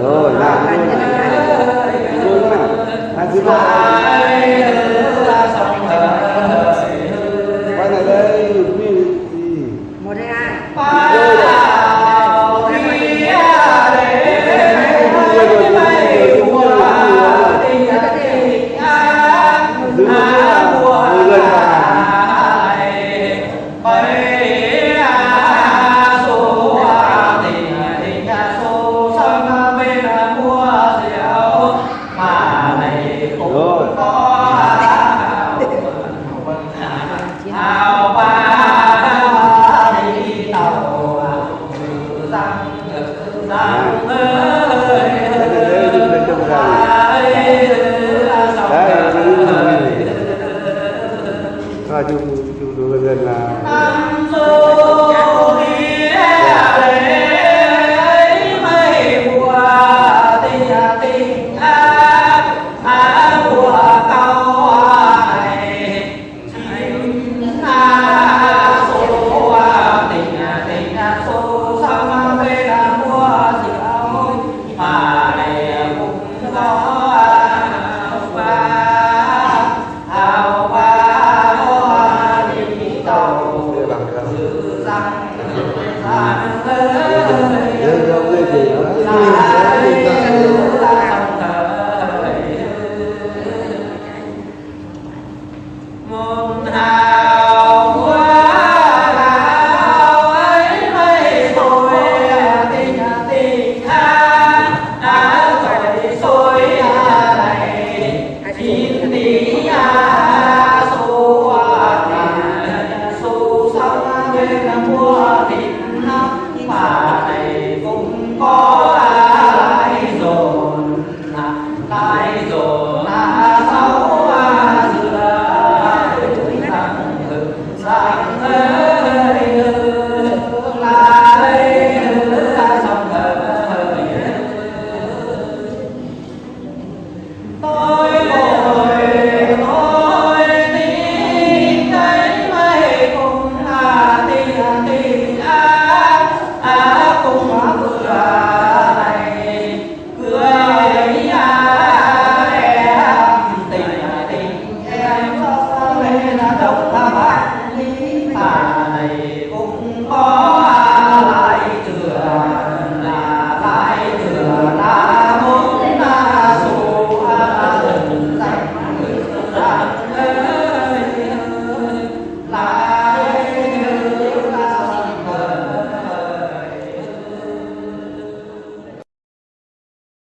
လောလ 就就留个这儿了。